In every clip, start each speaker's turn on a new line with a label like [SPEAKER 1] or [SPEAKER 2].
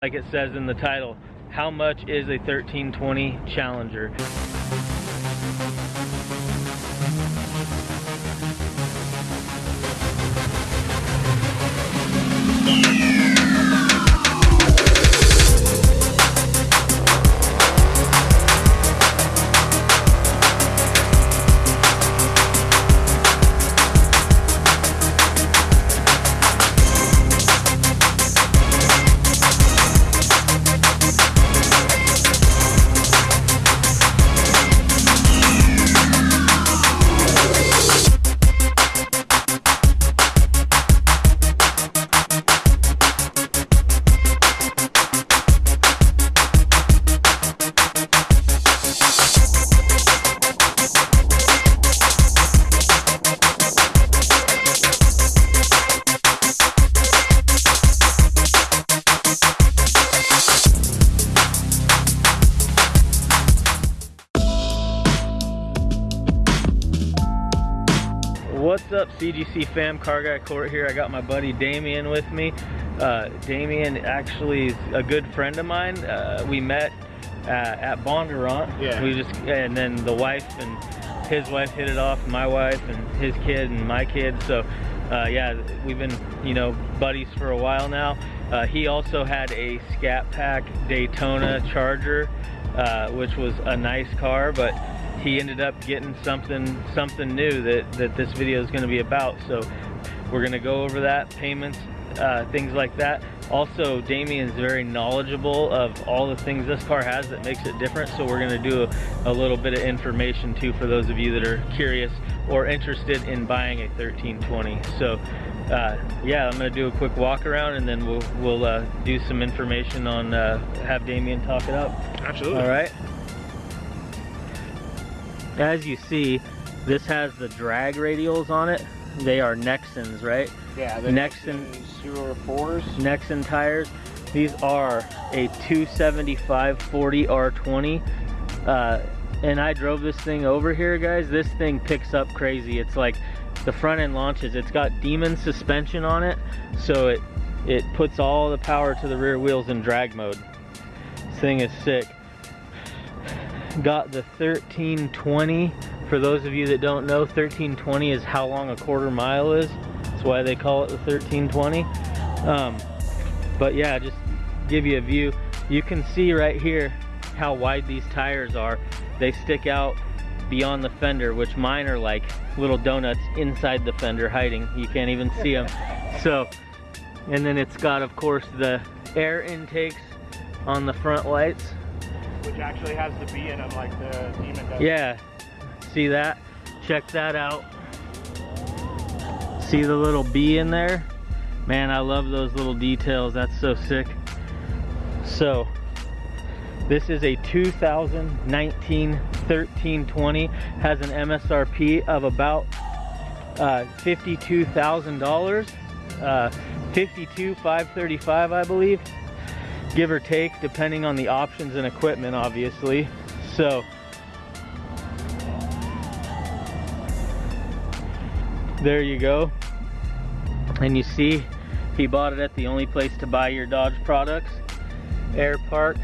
[SPEAKER 1] like it says in the title, how much is a 1320 Challenger? What's up CGC fam, Car Guy Court here. I got my buddy Damien with me. Uh, Damien actually is a good friend of mine. Uh, we met uh, at Bondurant.
[SPEAKER 2] Yeah.
[SPEAKER 1] We just, and then the wife and his wife hit it off, my wife and his kid and my kid. So uh, yeah, we've been, you know, buddies for a while now. Uh, he also had a Scat Pack Daytona Charger, uh, which was a nice car, but he ended up getting something something new that, that this video is going to be about. So we're going to go over that, payments, uh, things like that. Also, Damien's very knowledgeable of all the things this car has that makes it different. So we're going to do a, a little bit of information too for those of you that are curious or interested in buying a 1320. So uh, yeah, I'm going to do a quick walk around and then we'll, we'll uh, do some information on, uh, have Damien talk it up.
[SPEAKER 2] Absolutely.
[SPEAKER 1] All right. As you see, this has the drag radials on it. They are Nexens, right?
[SPEAKER 2] Yeah, the
[SPEAKER 1] Nexen-
[SPEAKER 2] Zero fours.
[SPEAKER 1] Nexen tires. These are a 275 40 R20. Uh, and I drove this thing over here, guys. This thing picks up crazy. It's like the front end launches. It's got Demon suspension on it, so it it puts all the power to the rear wheels in drag mode. This thing is sick. Got the 1320. For those of you that don't know, 1320 is how long a quarter mile is. That's why they call it the 1320. Um, but yeah, just give you a view. You can see right here how wide these tires are. They stick out beyond the fender, which mine are like little donuts inside the fender hiding. You can't even see them. So, and then it's got, of course, the air intakes on the front lights.
[SPEAKER 2] Which actually has the B in them like the Demon does.
[SPEAKER 1] Yeah, see that? Check that out. See the little B in there? Man, I love those little details. That's so sick. So, this is a 2019 1320. Has an MSRP of about uh, $52,000. Uh, 52,535, I believe, give or take, depending on the options and equipment, obviously. So, there you go. And you see, he bought it at the only place to buy your Dodge products, Air Park,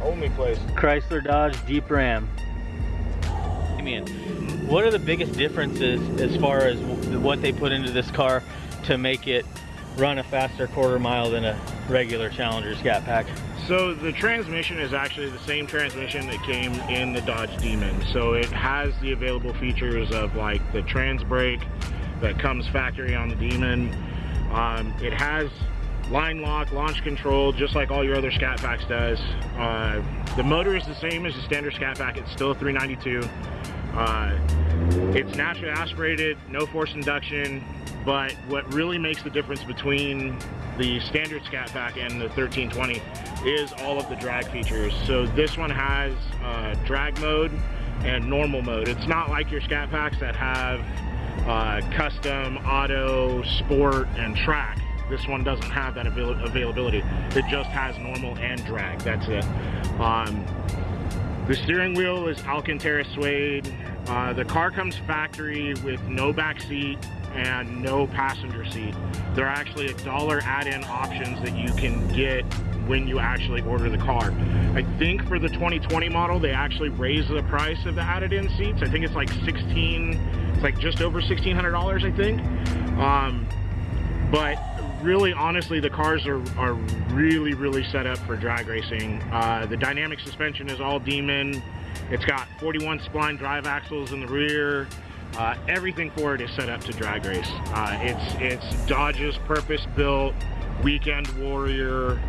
[SPEAKER 2] Only place.
[SPEAKER 1] Chrysler Dodge Jeep Ram. Damien, what are the biggest differences as far as what they put into this car to make it run a faster quarter mile than a regular Challenger Scat Pack?
[SPEAKER 2] So the transmission is actually the same transmission that came in the Dodge Demon. So it has the available features of like the trans brake that comes factory on the Demon. Um, it has line lock, launch control, just like all your other Scat Packs does. Uh, the motor is the same as the standard Scat Pack. It's still a 392. Uh, it's naturally aspirated, no force induction, but what really makes the difference between the standard Scat Pack and the 1320 is all of the drag features. So this one has uh, drag mode and normal mode. It's not like your Scat Packs that have uh, custom, auto, sport, and track. This one doesn't have that avail availability. It just has normal and drag. That's it. Um, the steering wheel is Alcantara suede. Uh, the car comes factory with no back seat and no passenger seat. There are actually a dollar add-in options that you can get when you actually order the car. I think for the 2020 model, they actually raised the price of the added-in seats. I think it's like 16, it's like just over $1,600, I think. Um, but really, honestly, the cars are, are really, really set up for drag racing. Uh, the dynamic suspension is all Demon. It's got 41 spline drive axles in the rear. Uh, everything for it is set up to drag race. Uh, it's it's Dodge's purpose-built weekend warrior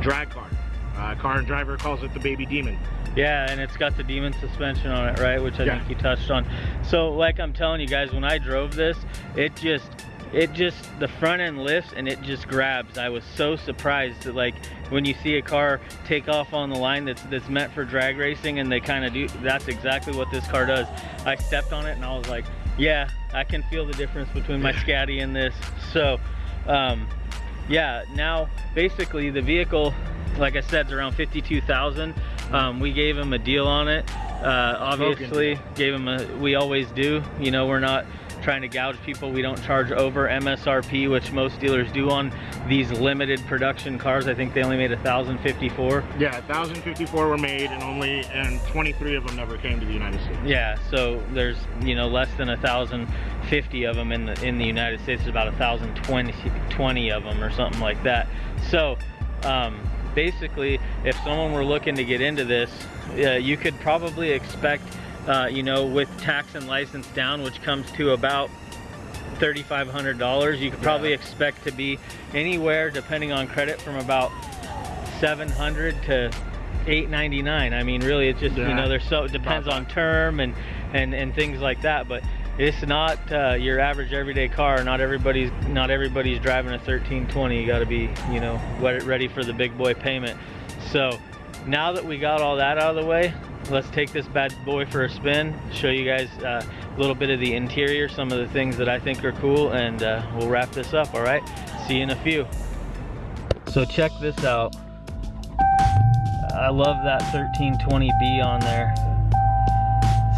[SPEAKER 2] drag car. Uh, car and driver calls it the baby demon.
[SPEAKER 1] Yeah, and it's got the demon suspension on it, right? Which I
[SPEAKER 2] Yeah.
[SPEAKER 1] think you touched on. So, like I'm telling you guys, when I drove this, it just, it just, the front end lifts and it just grabs. I was so surprised that, like, when you see a car take off on the line that's that's meant for drag racing, and they kind of do. That's exactly what this car does. I stepped on it and I was like, yeah, I can feel the difference between my Scatty and this. So, um, yeah now basically the vehicle like i said is around 52,000 um, we gave him a deal on it uh, obviously gave him a we always do you know we're not trying to gouge people. We don't charge over msrp which most dealers do on these limited production cars. I think they only made 1054
[SPEAKER 2] Yeah, 1,054 were made, and only and 23 of them never came to the United States.
[SPEAKER 1] yeah so there's you know less than a thousand fifty of them in the in the united states. There's about a thousand twenty 20 of them or something like that. So um, basically if someone were looking to get into this uh, you could probably expect uh, you know with tax and license down which comes to about $3,500 you could probably
[SPEAKER 2] Yeah.
[SPEAKER 1] expect to be anywhere depending on credit from about 700 to 899 I mean really it's just you know there's so it depends on term and and and things like that but it's not uh, your average everyday car. Not everybody's not everybody's driving a 1320 you got to be you know ready for the big boy payment. So now that we got all that out of the way let's take this bad boy for a spin show you guys uh, a little bit of the interior some of the things that I think are cool and uh, we'll wrap this up all right? See you in a few. So check this out. I love that 1320B on there.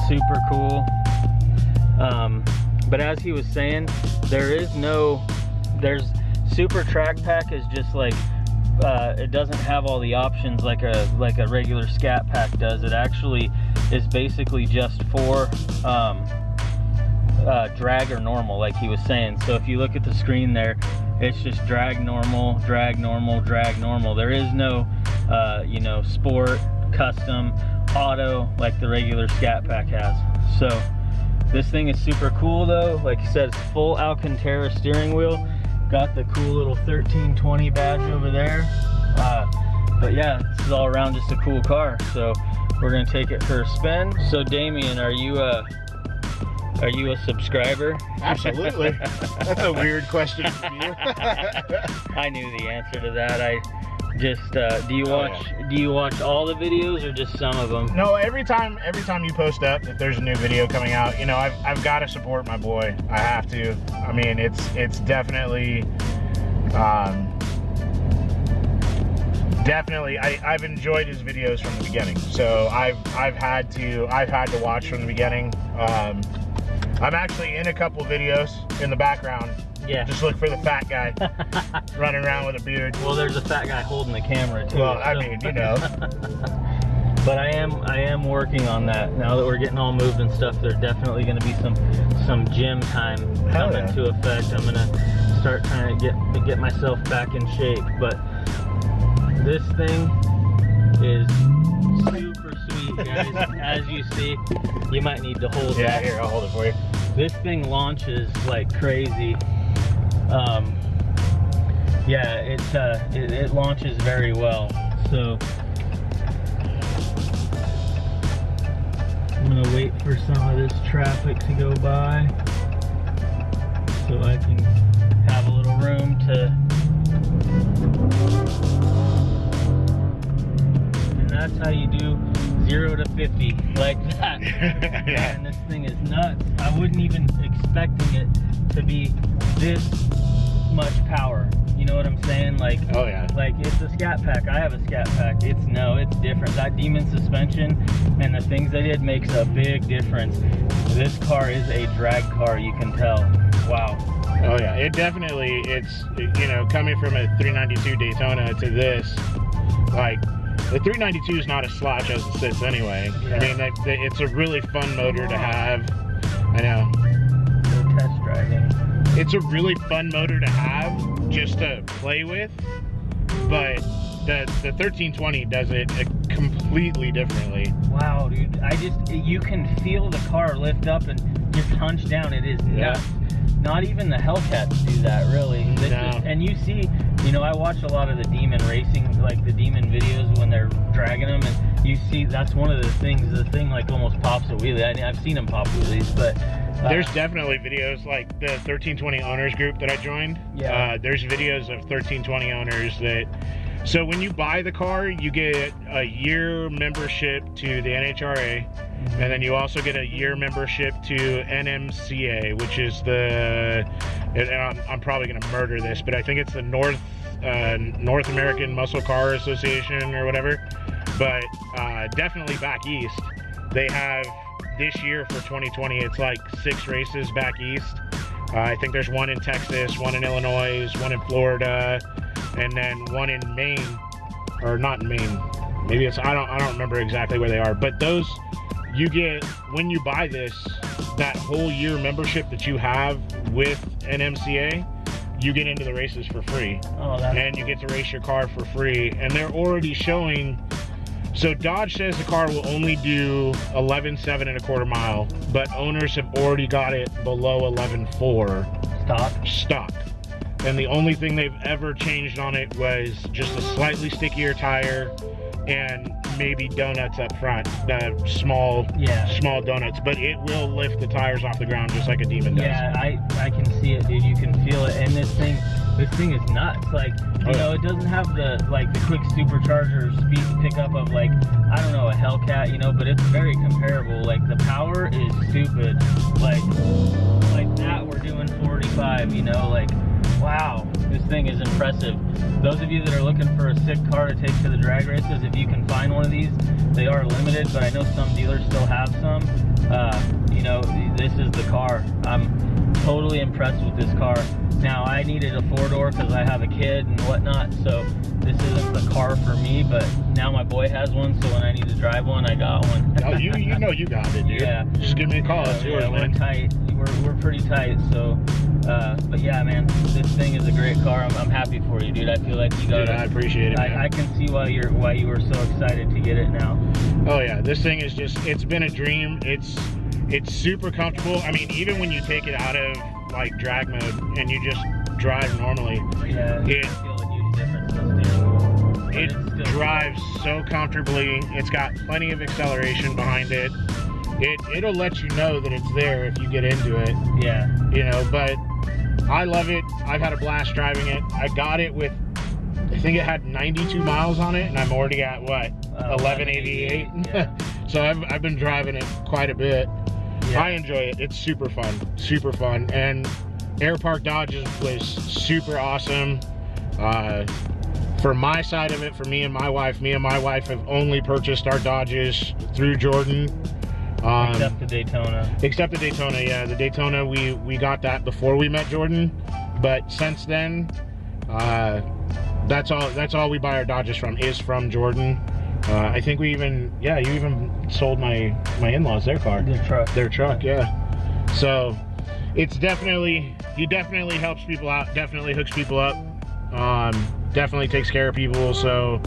[SPEAKER 1] Super cool. Um, but as he was saying there is no there's super track pack is just like uh, it doesn't have all the options like a like a regular scat pack does. It actually is basically just for um, uh, drag or normal like he was saying. So if you look at the screen there it's just drag normal drag normal drag normal. There is no uh, you know sport custom auto like the regular scat pack has. So this thing is super cool though. Like I said it's full Alcantara steering wheel got the cool little 1320 badge over there. Uh, but yeah this is all around just a cool car. So we're gonna take it for a spin. So Damien are you uh are you a subscriber
[SPEAKER 2] Absolutely. That's a weird question from you.
[SPEAKER 1] I knew the answer to that I just uh, do you
[SPEAKER 2] Oh,
[SPEAKER 1] watch do you watch all the videos or just some of them
[SPEAKER 2] no, every time every time you post up that there's a new video coming out, you know, I've, I've got to support my boy. I have to. I mean, it's it's definitely um, definitely I, I've enjoyed his videos from the beginning. So I've I've had to I've had to watch from the beginning. Um, I'm actually in a couple videos in the background.
[SPEAKER 1] yeah
[SPEAKER 2] Just look for the fat guy running around with a beard.
[SPEAKER 1] well there's a fat guy holding the camera too
[SPEAKER 2] Well, I
[SPEAKER 1] so-
[SPEAKER 2] mean, you know.
[SPEAKER 1] but I am I am working on that now that we're getting all moved and stuff there's definitely going to be some some gym time
[SPEAKER 2] Hell
[SPEAKER 1] coming
[SPEAKER 2] yeah.
[SPEAKER 1] to effect I'm gonna start trying to get to get myself back in shape but this thing is super sweet guys as you see you might need to hold it.
[SPEAKER 2] Yeah,
[SPEAKER 1] that
[SPEAKER 2] here, I'll hold it for you.
[SPEAKER 1] This thing launches like crazy. Um yeah it uh it, it launches very well. So i'm gonna wait for some of this traffic to go by so i can have a little room to and that's how you do zero to 50 like that
[SPEAKER 2] yeah.
[SPEAKER 1] and this thing is nuts. I wouldn't even expecting it to be this much power. You know what I'm saying? Like,
[SPEAKER 2] Oh yeah.
[SPEAKER 1] like it's a scat pack. I have a scat pack. It's no, it's different. That demon suspension and the things they did makes a big difference. This car is a drag car. You can tell. Wow.
[SPEAKER 2] Oh yeah. It definitely it's you know coming from a 392 Daytona to this, Like the 392 is not a slouch as it sits anyway.
[SPEAKER 1] Yeah.
[SPEAKER 2] I mean, they, they- it's a really fun motor to have. I know.
[SPEAKER 1] Test driving.
[SPEAKER 2] It's a really fun motor to have just to play with, but the the 1320 does it uh, completely differently.
[SPEAKER 1] Wow, dude. I just, you can feel the car lift up and just hunch down. It is
[SPEAKER 2] Yeah.
[SPEAKER 1] nuts. Not even the Hellcats do that, really.
[SPEAKER 2] No.
[SPEAKER 1] is- and you see, you know, I watch a lot of the Demon racing, like the Demon videos when they're dragging them, and you see that's one of the things, the thing like almost pops a wheelie. I, I've seen them pop wheelies, but. uh,
[SPEAKER 2] There's definitely videos like the 1320 owners group that I joined.
[SPEAKER 1] Yeah.
[SPEAKER 2] Uh, there's videos of 1320 owners that. So when you buy the car, you get a year membership to the NHRA, and then you also get a year membership to NMCA, which is the. And I'm, I'm probably going to murder this, but I think it's the North uh, North American Muscle Car Association or whatever. But uh, definitely back east, they have this year for 2020. It's like six races back east. Uh, I think there's one in Texas, one in Illinois, one in Florida, and then one in Maine, or not in Maine. Maybe it's I don't I don't remember exactly where they are. But those you get when you buy this that whole year membership that you have with NMCA, you get into the races for free
[SPEAKER 1] Oh,
[SPEAKER 2] and you get to race your car for free. And they're already showing. So Dodge says the car will only do 11.7 and a quarter mile, but owners have already got it below 11.4
[SPEAKER 1] stock.
[SPEAKER 2] stock. And the only thing they've ever changed on it was just a slightly stickier tire and maybe donuts up front, the small,
[SPEAKER 1] Yeah.
[SPEAKER 2] small donuts. But it will lift the tires off the ground just like a demon does.
[SPEAKER 1] Yeah, I I can see it, dude. You can feel it, and this thing, this thing is nuts. Like, you
[SPEAKER 2] Oh,
[SPEAKER 1] know, it doesn't have the like the quick supercharger speed pickup of like I don't know a Hellcat, you know, but it's very comparable. Like the power is stupid. Like, like that we're doing 45, you know, like. Wow, this thing is impressive. Those of you that are looking for a sick car to take to the drag races, if you can find one of these, they are limited, but I know some dealers still have some. Uh, you know, this is the car. I'm totally impressed with this car. Now, I needed a four door because I have a kid and whatnot, so this isn't the car for me, but now my boy has one, so when I need to drive one, I got one.
[SPEAKER 2] Oh, you you know you got it, dude.
[SPEAKER 1] Yeah.
[SPEAKER 2] Just give me a call. It's
[SPEAKER 1] yeah,
[SPEAKER 2] yours,
[SPEAKER 1] we're
[SPEAKER 2] man.
[SPEAKER 1] tight. We're, we're pretty tight, so. Uh, but yeah, man, this thing is a great car. I'm, I'm happy for you, dude. I feel like you got
[SPEAKER 2] Dude, I appreciate it, man.
[SPEAKER 1] I, I can see why you're why you were so excited to get it now.
[SPEAKER 2] Oh yeah, this thing is just it's been a dream. It's it's super comfortable. I mean, even when you take it out of like drag mode and you just drive normally,
[SPEAKER 1] Yeah,
[SPEAKER 2] It- it drives so comfortably. It's got plenty of acceleration behind it. It it'll let you know that it's there if you get into it,
[SPEAKER 1] Yeah,
[SPEAKER 2] you know, but I love it. I've had a blast driving it. I got it with I think it had 92 miles on it and I'm already at what?
[SPEAKER 1] Uh,
[SPEAKER 2] 1188.
[SPEAKER 1] yeah.
[SPEAKER 2] so I've I've been driving it quite a bit.
[SPEAKER 1] yeah.
[SPEAKER 2] I enjoy it. It's super fun, super fun. And Air Park Dodge was super awesome. Uh, for my side of it, for me and my wife, me and my wife have only purchased our Dodges through Jordan. Um,
[SPEAKER 1] except the Daytona.
[SPEAKER 2] except the Daytona, yeah. The Daytona, we we got that before we met Jordan, but since then, uh, that's all. That's all we buy our Dodges from is from Jordan. Uh, I think we even, yeah, you even sold my my in-laws their car
[SPEAKER 1] Their truck.
[SPEAKER 2] their truck yeah so it's definitely he definitely helps people out definitely hooks people up um definitely takes care of people so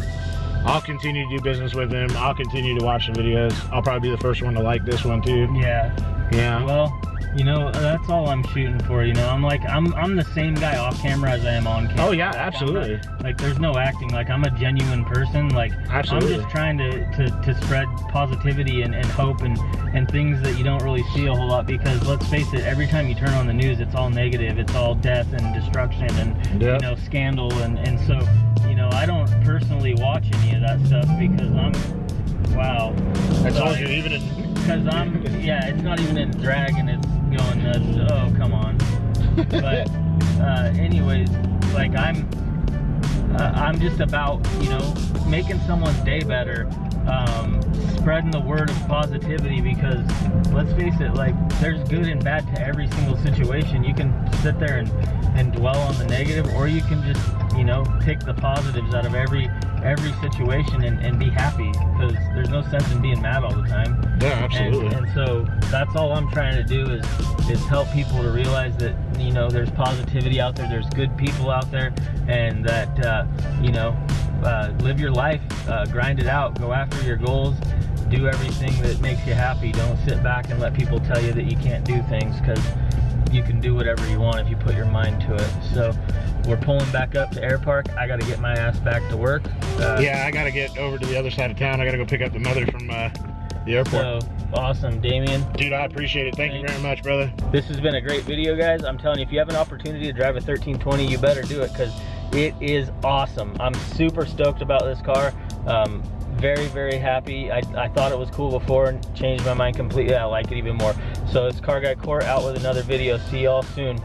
[SPEAKER 2] i'll continue to do business with him. I'll continue to watch the videos. I'll probably be the first one to like this one too.
[SPEAKER 1] Yeah.
[SPEAKER 2] yeah.
[SPEAKER 1] Well, you know, that's all I'm shooting for. You know, I'm like, I'm I'm the same guy off camera as I am on camera.
[SPEAKER 2] oh yeah
[SPEAKER 1] Like,
[SPEAKER 2] absolutely
[SPEAKER 1] not- like, there's no acting. Like, I'm a genuine person. Like,
[SPEAKER 2] Absolutely.
[SPEAKER 1] I'm just trying to, to, to spread positivity and, and hope and, and things that you don't really see a whole lot because let's face it, every time you turn on the news, it's all negative. It's all death and destruction and,
[SPEAKER 2] Yep.
[SPEAKER 1] you know, scandal. And, and so, you know, I don't personally watch any of that stuff because I'm, wow.
[SPEAKER 2] i told you even in
[SPEAKER 1] because I'm, yeah, it's not even in drag and it's going nuts. Oh, come on. But, uh, anyways, like I'm, uh, I'm just about, you know, making someone's day better, um, spreading the word of positivity because let's face it, like there's good and bad to every single situation. You can sit there and, and dwell on the negative or you can just you know, pick the positives out of every every situation and, and be happy because there's no sense in being mad all the time.
[SPEAKER 2] Yeah,
[SPEAKER 1] And,
[SPEAKER 2] absolutely.
[SPEAKER 1] and so that's all I'm trying to do is is help people to realize that you know there's positivity out there, there's good people out there, and that uh, you know uh, live your life, uh, grind it out, go after your goals, do everything that makes you happy. Don't sit back and let people tell you that you can't do things because you can do whatever you want if you put your mind to it. So we're pulling back up to Air Park. I got to get my ass back to work. Uh,
[SPEAKER 2] yeah, I gotta get over to the other side of town. I gotta go pick up the mother from uh, the airport.
[SPEAKER 1] So awesome, Damien.
[SPEAKER 2] Dude, I appreciate it. Thank you very much, brother.
[SPEAKER 1] This has been a great video, guys. I'm telling you, if you have an opportunity to drive a 1320, you better do it because it is awesome. I'm super stoked about this car. Um, very, very happy. I, I thought it was cool before and changed my mind completely. I like it even more. So it's Car Guy Court out with another video. See y'all soon.